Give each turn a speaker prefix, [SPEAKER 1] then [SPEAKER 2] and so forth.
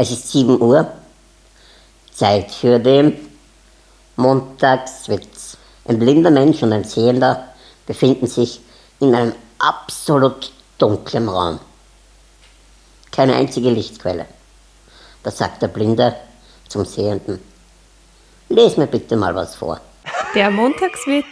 [SPEAKER 1] Es ist 7 Uhr, Zeit für den Montagswitz. Ein blinder Mensch und ein Sehender befinden sich in einem absolut dunklen Raum. Keine einzige Lichtquelle. Da sagt der Blinde zum Sehenden, les mir bitte mal was vor.
[SPEAKER 2] Der Montagswitz